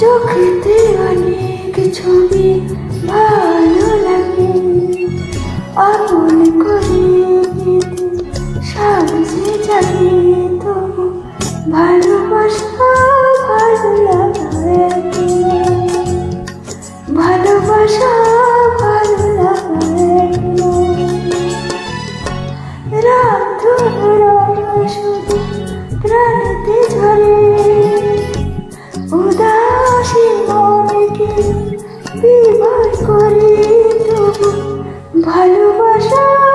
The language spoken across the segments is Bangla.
চোখেতে অনেক ছবি ভালো লাগে। অমন করে সাজে জানি তো ভালোবাসা ভালো লাগে। ভালোবাসা ভালো লাগে। রাত শুধু প্রাণ ভালোবাসা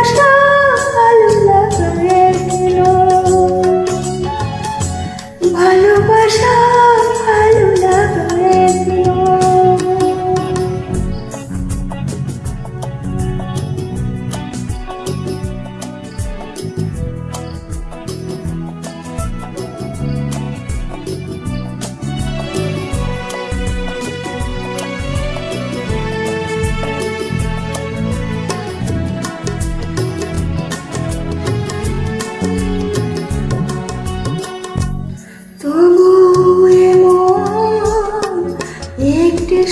ಕಷ್ಟ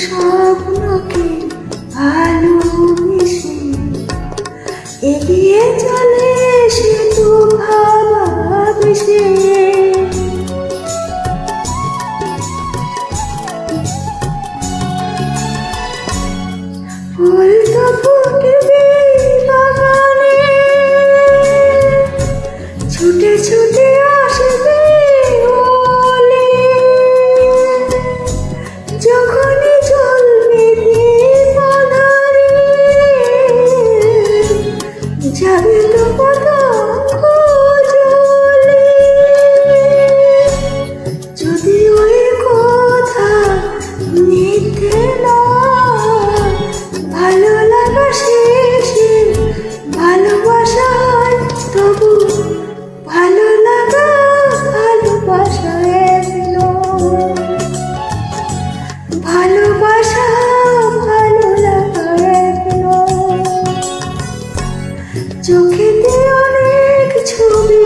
time. চোখেতে অনেক ছবি